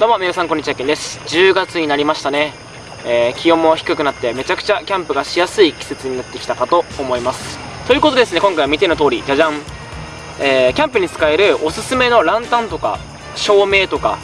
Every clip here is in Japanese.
どうも皆さんこんにちはけんです。10月になりましたね、えー、気温も低くなってめちゃくちゃキャンプがしやすい季節になってきたかと思います。ということですね今回は見ての通りじゃじゃん、えー、キャンプに使えるおすすめのランタンとか照明とか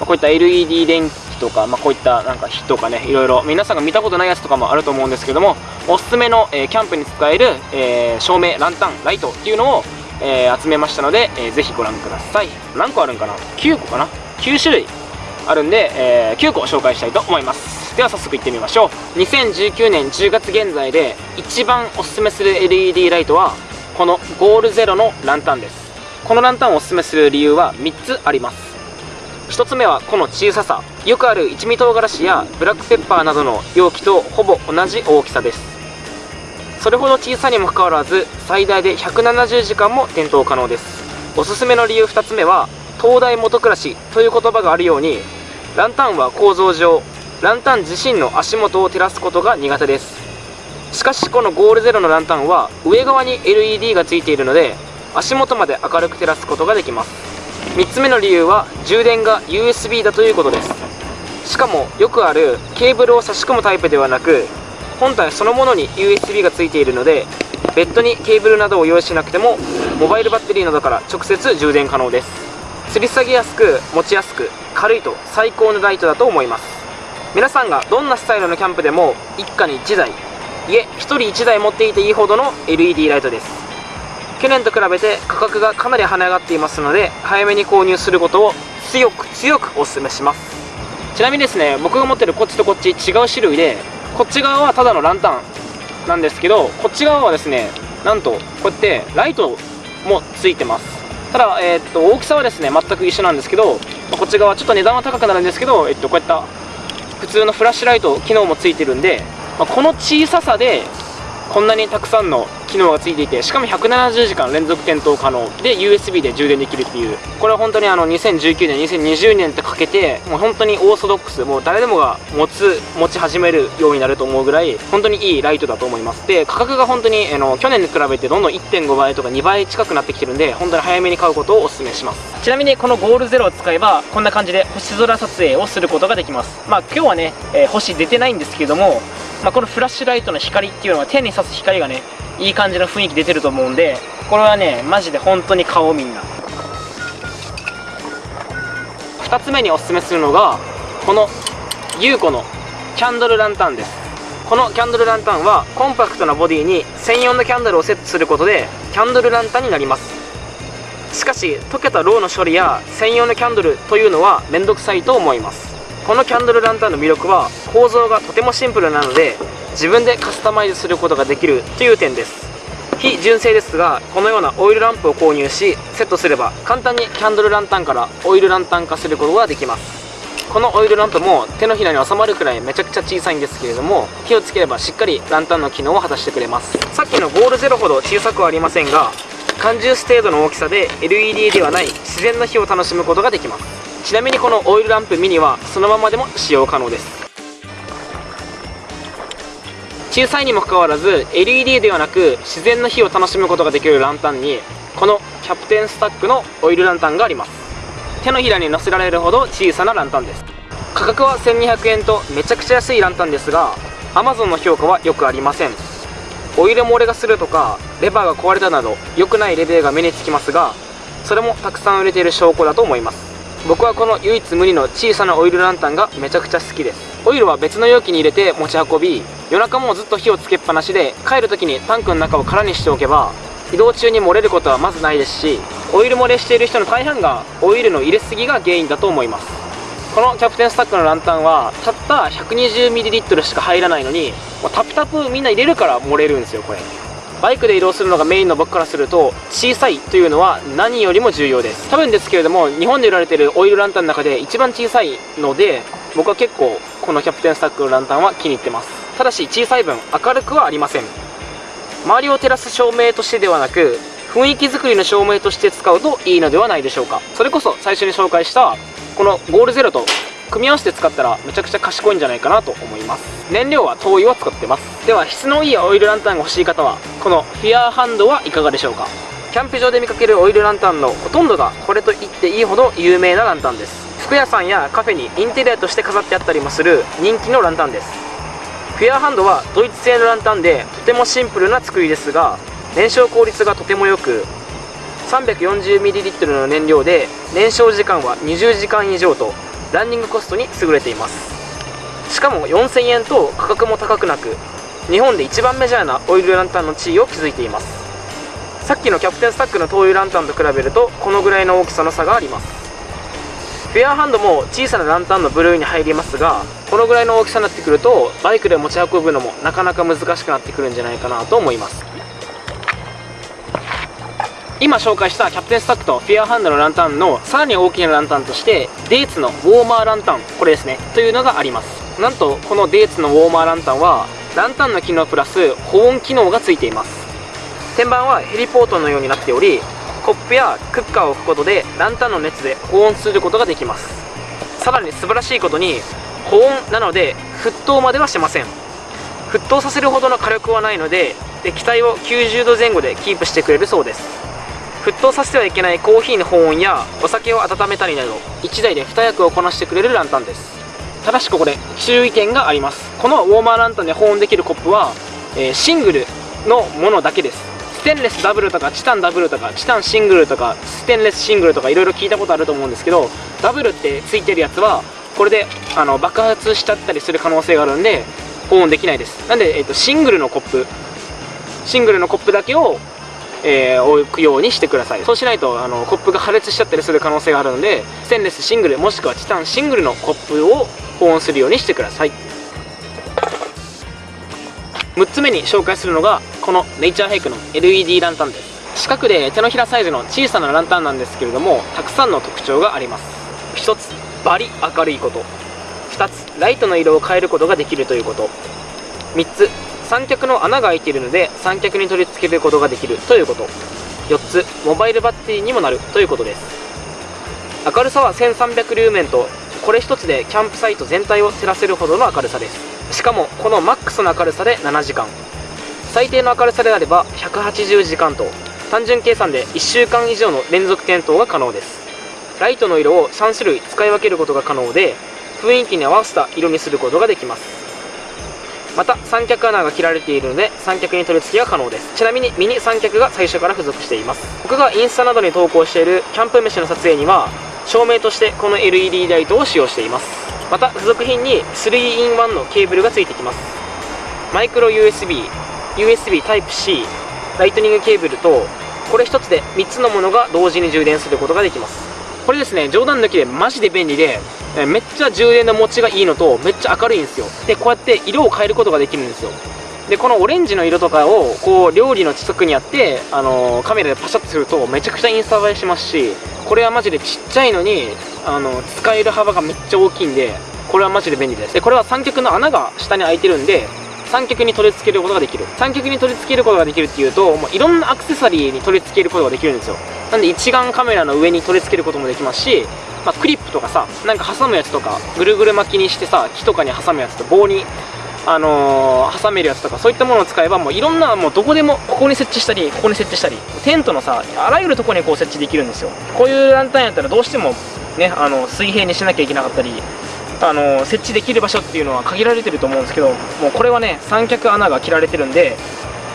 こういった LED 電気とか、まあ、こういったなんか火とかねいろいろ皆さんが見たことないやつとかもあると思うんですけどもおすすめの、えー、キャンプに使える、え、照明ランタンライトっていうのを、え、集めましたので、えー、ぜひご覧ください。何個あるんかな？9個かな？9種類。あるんで、えー、9個紹介したいと思います。では早速いってみましょう。2019年10月現在で一番おすすめする LED ライトはこのゴールゼロのランタンです。このランタンをおすすめする理由は3つあります。1つ目はこの小ささ。よくある一味唐辛子やブラックペッパーなどの容器とほぼ同じ大きさです。それほど小さにもかかわらず最大で170時間も点灯可能です。おすすめの理由2つ目は東大元暮らしという言葉があるようにランタンは構造上ランタン自身の足元を照らすことが苦手です。しかしこのゴールゼロのランタンは上側に LED がついているので足元まで明るく照らすことができます。3つ目の理由は充電が USB だということです。しかもよくあるケーブルを差し込むタイプではなく本体そのものに USB がついているのでベッドにケーブルなどを用意しなくてもモバイルバッテリーなどから直接充電可能です。吊り下げやすく持ちやすく軽いと最高のライトだと思います。皆さんがどんなスタイルのキャンプでも一家に1台いえ1人1台持っていていいほどの LED ライトです。去年と比べて価格がかなり跳ね上がっていますので早めに購入することを強く強くお勧めします。ちなみにですね僕が持ってるこっちとこっち違う種類でこっち側はただのランタンなんですけどこっち側はですねなんとこうやってライトもついてます。ただ、えー、っと大きさはですね全く一緒なんですけどまこっち側ちょっと値段は高くなるんですけど、えっと、こういった普通のフラッシュライト機能もついてるんで、ま、この小ささでこんなにたくさんの機能がついていてしかも170時間連続点灯可能で USB で充電できるっていう。これは本当にあの2019年2020年ってかけてもう本当にオーソドックスもう誰でもが持つ持ち始めるようになると思うぐらい本当にいいライトだと思います。で価格が本当にあの去年に比べてどんどん1.5倍とか2倍近くなってきてるんで本当に早めに買うことをお勧めします。ちなみにこのゴールゼロを使えばこんな感じで星空撮影をすることができます。まあ今日はね、えー、星出てないんですけどもまあ、このフラッシュライトの光っていうのは手に刺す光がねいい感じの雰囲気出てると思うんでこれはねマジで本当に買おうみんな。2つ目におすすめするのがこの優子のキャンドルランタンです。このキャンドルランタンはコンパクトなボディに専用のキャンドルをセットすることでキャンドルランタンになります。しかし溶けたローの処理や専用のキャンドルというのは面倒くさいと思います。このキャンドルランタンの魅力は構造がとてもシンプルなので自分でカスタマイズすることができるという点です。非純正ですがこのようなオイルランプを購入しセットすれば簡単にキャンドルランタンからオイルランタン化することができます。このオイルランプも手のひらに収まるくらいめちゃくちゃ小さいんですけれども火をつければしっかりランタンの機能を果たしてくれます。さっきのゴールゼロほど小さくはありませんが缶ジュース程度の大きさで LED ではない自然の火を楽しむことができます。ちなみにこのオイルランプミニはそのままでも使用可能です。小さいにもかかわらず LED ではなく自然の火を楽しむことができるランタンにこのキャプテンスタックのオイルランタンがあります。手のひらに乗せられるほど小さなランタンです。価格は1200円とめちゃくちゃ安いランタンですが Amazon の評価はよくありません。オイル漏れがするとかレバーが壊れたなど良くないレビューが目につきますがそれもたくさん売れている証拠だと思います。僕はこの唯一無二の小さなオイルランタンがめちゃくちゃ好きです。オイルは別の容器に入れて持ち運び夜中もずっと火をつけっぱなしで帰る時にタンクの中を空にしておけば移動中に漏れることはまずないですしオイル漏れしている人の大半がオイルの入れすぎが原因だと思います。このキャプテンスタックのランタンはたった 120ml しか入らないのにもうタプタプみんな入れるから漏れるんですよこれ。バイクで移動するのがメインの僕からすると小さいというのは何よりも重要です。多分ですけれども日本で売られているオイルランタンの中で一番小さいので僕は結構このキャプテンスタックのランタンは気に入ってます。ただし小さい分明るくはありません。周りを照らす照明としてではなく雰囲気作りの照明として使うといいのではないでしょうか。それこそ最初に紹介したこのゴールゼロと組み合わせて使ったらめちゃくちゃ賢いんじゃないかなと思います。燃料は灯油を使ってます。では質のいいオイルランタンが欲しい方は。このフィアーハンドはいかがでしょうか？キャンプ場で見かけるオイルランタンのほとんどがこれと言っていいほど有名なランタンです。服屋さんやカフェにインテリアとして飾ってあったりもする人気のランタンです。フェアーハンドはドイツ製のランタンでとてもシンプルな作りですが燃焼効率がとても良く 340ml の燃料で燃焼時間は20時間以上とランニングコストに優れています。しかも4000円と価格も高くなく日本で一番メジャーなオイルランタンの地位を築いています。さっきのキャプテンスタックの灯油ランタンと比べるとこのぐらいの大きさの差があります。フェアハンドも小さなランタンのブルーに入りますがこのぐらいの大きさになってくるとバイクで持ち運ぶのもなかなか難しくなってくるんじゃないかなと思います。今紹介したキャプテンスタックとフィアハンドのランタンのさらに大きなランタンとしてデーツのウォーマーランタンこれですねというのがあります。なんとこのデーツのウォーマーランタンはランタンの機能プラス保温機能がついています。天板はヘリポートのようになっておりコップやクッカーを置くことでランタンの熱で保温することができます。さらに素晴らしいことに保温なので沸騰まではしません。沸騰させるほどの火力はないので液体を90度前後でキープしてくれるそうです。沸騰させてはいけないコーヒーの保温やお酒を温めたりなど1台で2役をこなしてくれるランタンです。ただしここで注意点があります。このウォーマーランタンで保温できるコップは、えー、シングルのものだけです。ステンレスダブルとかチタンダブルとかチタンシングルとかステンレスシングルとかいろいろ聞いたことあると思うんですけどダブルってついてるやつはこれであの爆発しちゃったりする可能性があるんで保温できないです。なんで、えーとシングルのコップ。シングルのコップだけをえー、置くようにしてください。そうしないとあのコップが破裂しちゃったりする可能性があるのでステンレスシングルもしくはチタンシングルのコップを保温するようにしてください。6つ目に紹介するのがこのネイチャーヘイクの LED ランタンです。四角で手のひらサイズの小さなランタンなんですけれどもたくさんの特徴があります。1つバリ明るいこと。2つライトの色を変えることができるということ。3つ三脚の穴が開いているので三脚に取り付けることができるということ。4つモバイルバッテリーにもなるということです。明るさは1300ルーメンとこれ1つでキャンプサイト全体を照らせるほどの明るさです。しかもこのマックスの明るさで7時間。最低の明るさであれば180時間と。単純計算で1週間以上の連続点灯が可能です。ライトの色を3種類使い分けることが可能で雰囲気に合わせた色にすることができます。また三脚穴が切られているので三脚に取り付けが可能です。ちなみにミニ三脚が最初から付属しています。僕がインスタなどに投稿しているキャンプ飯の撮影には照明としてこの LED ライトを使用しています。また付属品に 3in1 のケーブルが付いてきます。マイクロ USB、USB Type-C、ライトニングケーブルとこれ1つで3つのものが同時に充電することができます。これですね冗談抜きでマジで便利でめっちゃ充電の持ちがいいのとめっちゃ明るいんですよ。でこうやって色を変えることができるんですよ。でこのオレンジの色とかをこう料理の近くにあって、あのー、カメラでパシャッとするとめちゃくちゃインスタ映えしますしこれはマジでちっちゃいのに、あのー、使える幅がめっちゃ大きいんでこれはマジで便利です。でこれは三脚の穴が下に開いてるんで三脚に取り付けることができる。三脚に取り付けることができるっていうともういろんなアクセサリーに取り付けることができるんですよ。なんで一眼カメラの上に取り付けることもできますしまあ、クリップとかさなんか挟むやつとかぐるぐる巻きにしてさ木とかに挟むやつと棒にあのー、挟めるやつとかそういったものを使えばもういろんなもうどこでもここに設置したりここに設置したりテントのさあらゆるところにこう設置できるんですよ。こういうランタンやったらどうしてもねあの水平にしなきゃいけなかったりあの設置できる場所っていうのは限られてると思うんですけどもうこれはね三脚穴が切られてるんで、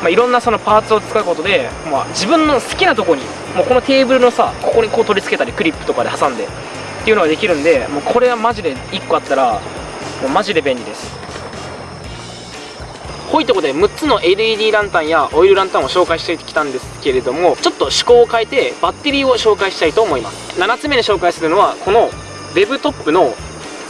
まあ、いろんなそのパーツを使うことで、まあ、自分の好きなとこにもうこのテーブルのさここにこう取り付けたりクリップとかで挟んでっていうのができるんでもうこれはマジで1個あったらもうマジで便利です。こういうとこで6つの LED ランタンやオイルランタンを紹介してきたんですけれどもちょっと趣向を変えてバッテリーを紹介したいと思います。7つ目に紹介するのはこの Web トップの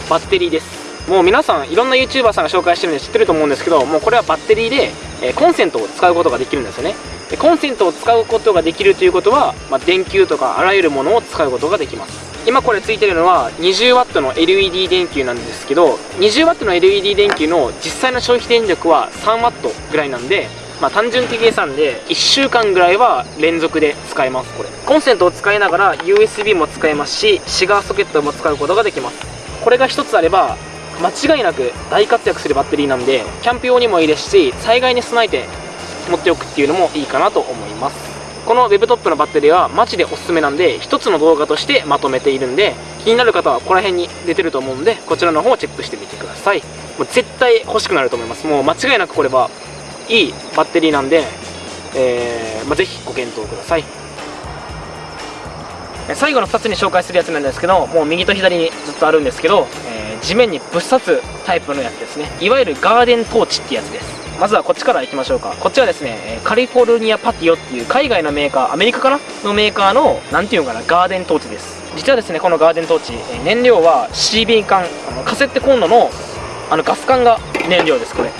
バッテリーです。もう皆さんいろんな YouTuber さんが紹介してるんで知ってると思うんですけどもうこれはバッテリーで、えコンセントを使うことができるんですよね。でコンセントを使うことができるということは、まあ、電球とかあらゆるものを使うことができます。今これついてるのは 20W の LED 電球なんですけど 20W の LED 電球の実際の消費電力は 3W ぐらいなんでまあ、単純的計算で1週間ぐらいは連続で使えますこれ。コンセントを使いながら USB も使えますしシガーソケットも使うことができます。これが1つあれば間違いなく大活躍するバッテリーなんでキャンプ用にもいいですし災害に備えて持っておくっていうのもいいかなと思います。この web トップのバッテリーはマジでおすすめなんで一つの動画としてまとめているんで気になる方はここら辺に出てると思うんでこちらの方をチェックしてみてください。もう絶対欲しくなると思います。もう間違いなくこれはいいバッテリーなんで、えーまあ、ぜひご検討ください。最後の2つに紹介するやつなんですけどもう右と左にずっとあるんですけど、えー、地面にぶっ刺すタイプのやつですね。いわゆるガーデントーチってやつです。まずはこっちからいきましょうか。こっちはですねカリフォルニアパティオっていう海外のメーカーアメリカかなのメーカーの何ていうのかなガーデントーチです。実はですねこのガーデントーチ燃料は CB 缶あのカセットコンロのあのガス管が燃料ですこれ。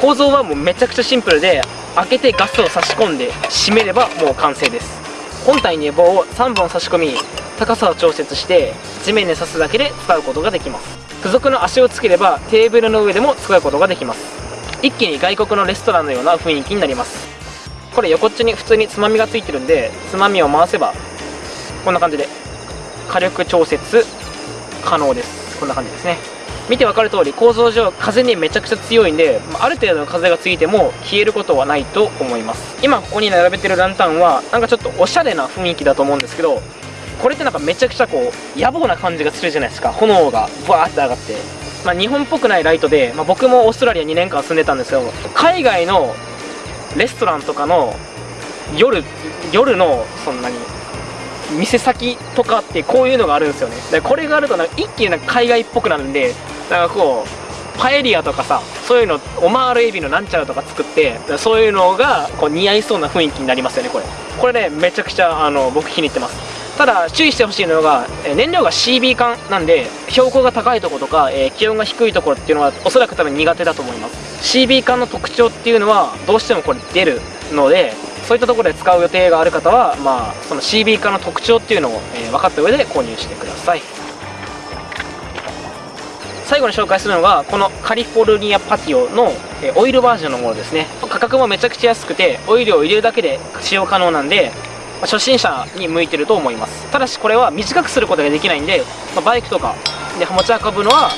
構造はもうめちゃくちゃシンプルで開けてガスを差し込んで閉めればもう完成です。本体に棒を3本差し込み高さを調節して地面に刺すだけで使うことができます。付属の足をつければテーブルの上でも使うことができます。一気に外国のレストランのような雰囲気になります。これ横っちょに普通につまみがついてるんでつまみを回せばこんな感じで火力調節可能です。こんな感じですね。見て分かる通り構造上風にめちゃくちゃ強いんである程度の風がついても消えることはないと思います。今ここに並べてるランタンはなんかちょっとおしゃれな雰囲気だと思うんですけどこれってなんかめちゃくちゃこう野暮な感じがするじゃないですか。炎がバーって上がって。まあ、日本っぽくないライトで、まあ、僕もオーストラリア2年間住んでたんですけど海外のレストランとかの夜夜のそんなに店先とかってこういうのがあるんですよね。でこれがあるとなんか一気になんか海外っぽくなるんでなんかこうパエリアとかさそういうのオマールエビのなんちゃらとか作ってそういうのがこう似合いそうな雰囲気になりますよねこれ。これねめちゃくちゃあの僕気に入ってます。ただ注意してほしいのが、燃料が CB 缶なんで標高が高いところとか、えー、気温が低いところっていうのはおそらく多分苦手だと思います。CB 缶の特徴っていうのはどうしてもこれ出るのでそういったところで使う予定がある方は、まあ、その CB 缶の特徴っていうのを、えー、分かった上で購入してください。最後に紹介するのがこのカリフォルニアパティオのオイルバージョンのものですね。価格もめちゃくちゃ安くてオイルを入れるだけで使用可能なんで初心者に向いてると思います。ただしこれは短くすることができないんで、まバイクとかで持ち運ぶのは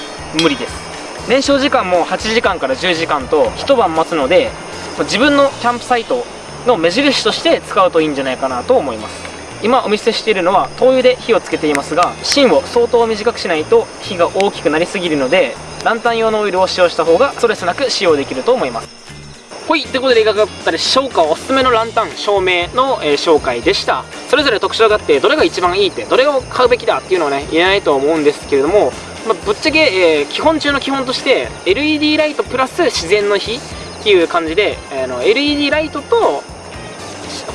無理です。燃焼時間も8時間から10時間と一晩待つので自分のキャンプサイトの目印として使うといいんじゃないかなと思います。今お見せしているのは灯油で火をつけていますが芯を相当短くしないと火が大きくなりすぎるのでランタン用のオイルを使用した方がストレスなく使用できると思います。ほいということでいかがだったでしょうか。おすすめのランタン照明の、えー、紹介でした。それぞれ特徴があってどれが一番いいってどれを買うべきだっていうのはね言えないと思うんですけれども、まあ、ぶっちゃけ、えー、基本中の基本として LED ライトプラス自然の火っていう感じで、えー、の LED ライトと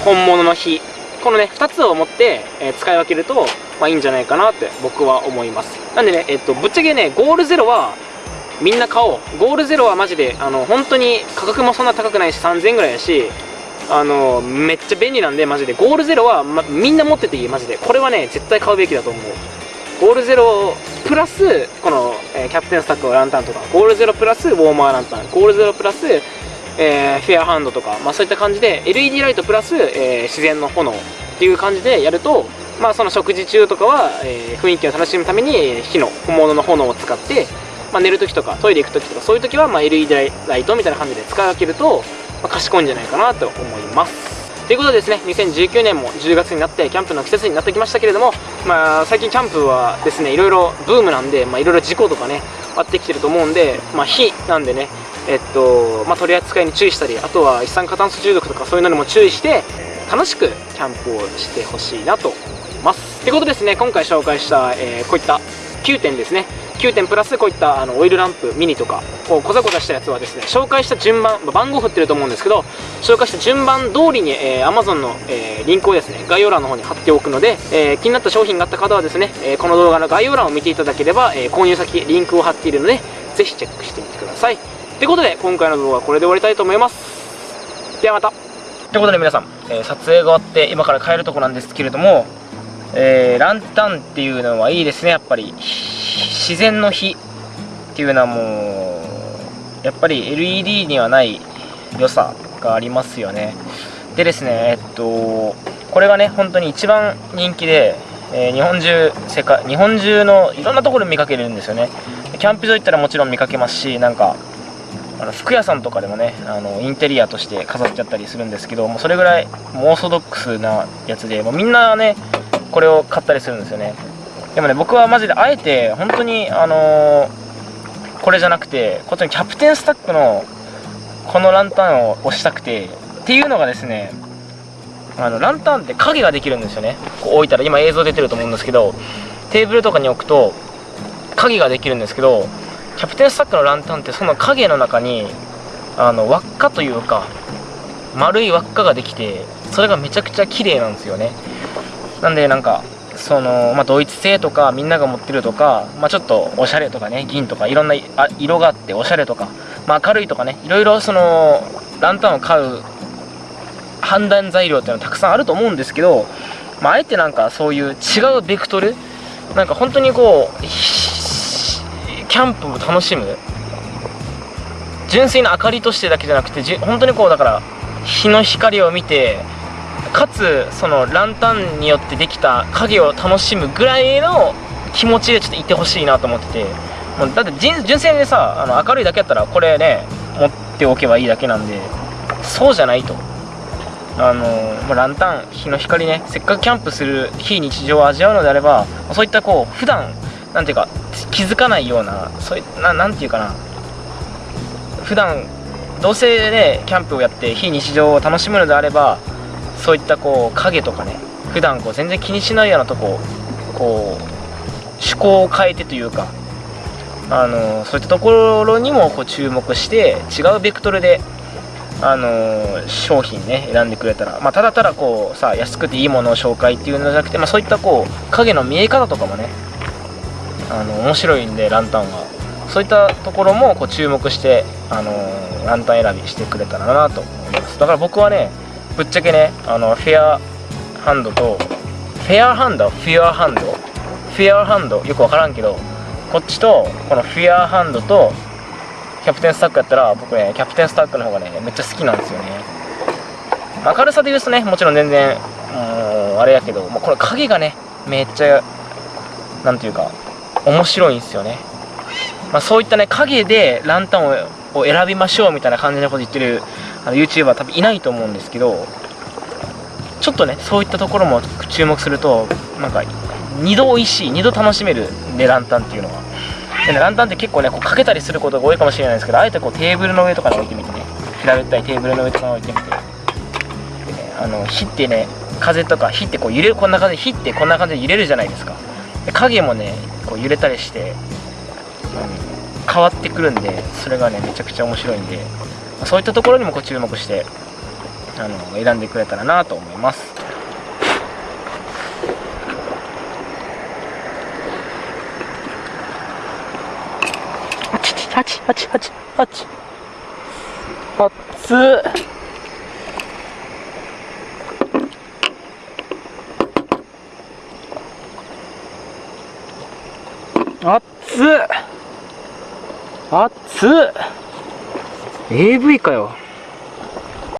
本物の火このね2つを持って、えー、使い分けると、まあ、いいんじゃないかなって僕は思います。なんでね、えっと、ぶっちゃけねゴールゼロはみんな買おう。ゴールゼロはマジであの本当に価格もそんな高くないし3000円ぐらいやしあのめっちゃ便利なんでマジで。ゴールゼロは、ま、みんな持ってていいマジで。これはね絶対買うべきだと思う。ゴールゼロプラスこの、えー、キャプテンスタックランタンとかゴールゼロプラスウォーマーランタン。ゴールゼロプラス、えー、フェアハンドとか、まあ、そういった感じで LED ライトプラス、えー、自然の炎っていう感じでやるとまあその食事中とかは、え雰囲気を楽しむために火の本物の炎を使ってまあ、寝るときとかトイレ行くときとかそういうときはま LED ライトみたいな感じで使い分けると、まあ、賢いんじゃないかなと思います。ということでですね2019年も10月になってキャンプの季節になってきましたけれども、まあ、最近キャンプはですねいろいろブームなんで、まあ、いろいろ事故とかね割ってきてると思うんで、まあ、火なんでねえっとまあ、取り扱いに注意したりあとは一酸化炭素中毒とかそういうのにも注意して楽しくキャンプをしてほしいなと思います。ってことですね今回紹介した、えー、こういった9点ですね。9点プラスこういったあのオイルランプミニとかこうこざこざしたやつはですね紹介した順番番号振ってると思うんですけど紹介した順番通りに、えー、Amazon の、えー、リンクをですね概要欄の方に貼っておくので、えー、気になった商品があった方はですね、えこの動画の概要欄を見ていただければ、え購入先リンクを貼っているのでぜひチェックしてみてください。ということで今回の動画はこれで終わりたいと思います。ではまた。ということで皆さん、え撮影が終わって今から帰るとこなんですけれどもえー、ランタンっていうのはいいですね。やっぱり自然の火っていうのはもうやっぱり LED にはない良さがありますよね。でですねえっとこれがね本当に一番人気で、えー、日本中世界日本中のいろんなところで見かけるんですよね。キャンプ場行ったらもちろん見かけますしなんかあの服屋さんとかでもねあのインテリアとして飾っちゃったりするんですけどもうそれぐらいもうオーソドックスなやつでもうみんなねこれを買ったりするんですよね。でもね僕はマジであえて本当にあのー、これじゃなくてこっちにキャプテンスタックのこのランタンを押したくてっていうのがですねあのランタンって影ができるんですよね。こう置いたら今映像出てると思うんですけどテーブルとかに置くと影ができるんですけどキャプテンスタックのランタンってその影の中にあの輪っかというか丸い輪っかができてそれがめちゃくちゃ綺麗なんですよね。なんでなんかその、まあ、ドイツ製とかみんなが持ってるとか、まあ、ちょっとおしゃれとかね銀とかいろんな色があっておしゃれとか、まあ、明るいとかねいろいろそのランタンを買う判断材料っていうのはたくさんあると思うんですけど、まあ、あえてなんかそういう違うベクトルなんか本当にこうキャンプを楽しむ。純粋な明かりとしてだけじゃなくてじ本当にこうだから日の光を見てかつそのランタンによってできた影を楽しむぐらいの気持ちでちょっといてほしいなと思っててもうだって純粋にさあの明るいだけやったらこれね持っておけばいいだけなんでそうじゃないと。あのまあ、ランタン日の光ねせっかくキャンプする非日常を味わうのであればそういったこう普段なんていうか気づかないようなそういななんていうかな。普段どうせねキャンプをやって非日常を楽しむのであればそういったこう影とかね普段こう全然気にしないようなとここう趣向を変えてというかあのそういったところにもこう注目して違うベクトルであの、商品ね選んでくれたら、まあ、ただただこうさ安くていいものを紹介っていうのじゃなくて、まあ、そういったこう影の見え方とかもねあの面白いんでランタンは。そういったところもこう注目して、あの、ランタン選びしてくれたらなと思います。だから僕はねぶっちゃけねあのフェアハンドとフェアハンド？フェアハンド？フェアハンド？よく分からんけどこっちとこのフェアハンドとキャプテンスタックやったら僕ねキャプテンスタックの方がねめっちゃ好きなんですよね。明るさで言うとねもちろん全然うんあれやけどもうこれ影がねめっちゃなんていうか面白いんですよね、まあ、そういったね影でランタンを選びましょうみたいな感じのこと言ってるあの YouTuber 多分いないと思うんですけどちょっとねそういったところも注目するとなんか2度美味しい2度楽しめるねランタンっていうのはでね、ランタンって結構ねこうかけたりすることが多いかもしれないですけどあえてこうテーブルの上とかに置いてみてね平べったいテーブルの上とかに置いてみて、ね、あの火ってね風とか火ってこう揺れるこんな感じで火ってこんな感じで揺れるじゃないですか。で影もねこう揺れたりして、うん、変わってくるんでそれがねめちゃくちゃ面白いんでそういったところにもこう注目してあの選んでくれたらなと思います。あちあちあちあち熱っ。熱っ。熱っ。AV かよ。